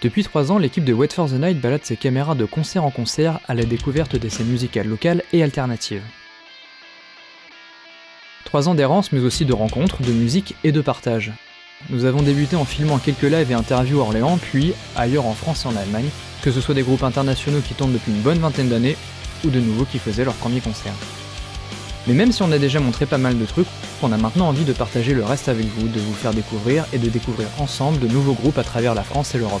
Depuis 3 ans, l'équipe de Wait for the Night balade ses caméras de concert en concert à la découverte des scènes musicales locales et alternatives. 3 ans d'errance mais aussi de rencontres, de musique et de partage. Nous avons débuté en filmant quelques lives et interviews à Orléans, puis ailleurs en France et en Allemagne, que ce soit des groupes internationaux qui tournent depuis une bonne vingtaine d'années, ou de nouveaux qui faisaient leur premier concert. Mais même si on a déjà montré pas mal de trucs, on a maintenant envie de partager le reste avec vous, de vous faire découvrir et de découvrir ensemble de nouveaux groupes à travers la France et l'Europe.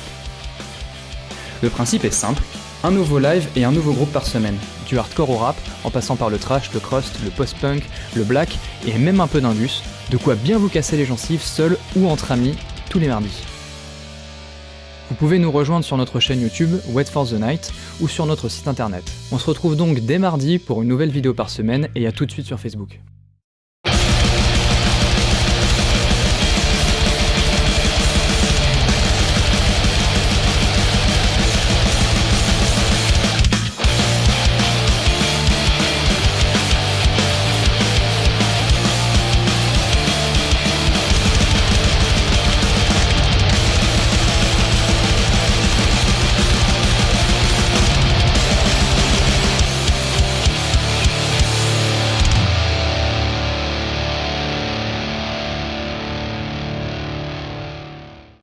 Le principe est simple, un nouveau live et un nouveau groupe par semaine, du hardcore au rap, en passant par le trash, le crust, le post-punk, le black et même un peu d'indus, de quoi bien vous casser les gencives seul ou entre amis, tous les mardis. Vous pouvez nous rejoindre sur notre chaîne YouTube Wait for the Night ou sur notre site internet. On se retrouve donc dès mardi pour une nouvelle vidéo par semaine et à tout de suite sur Facebook.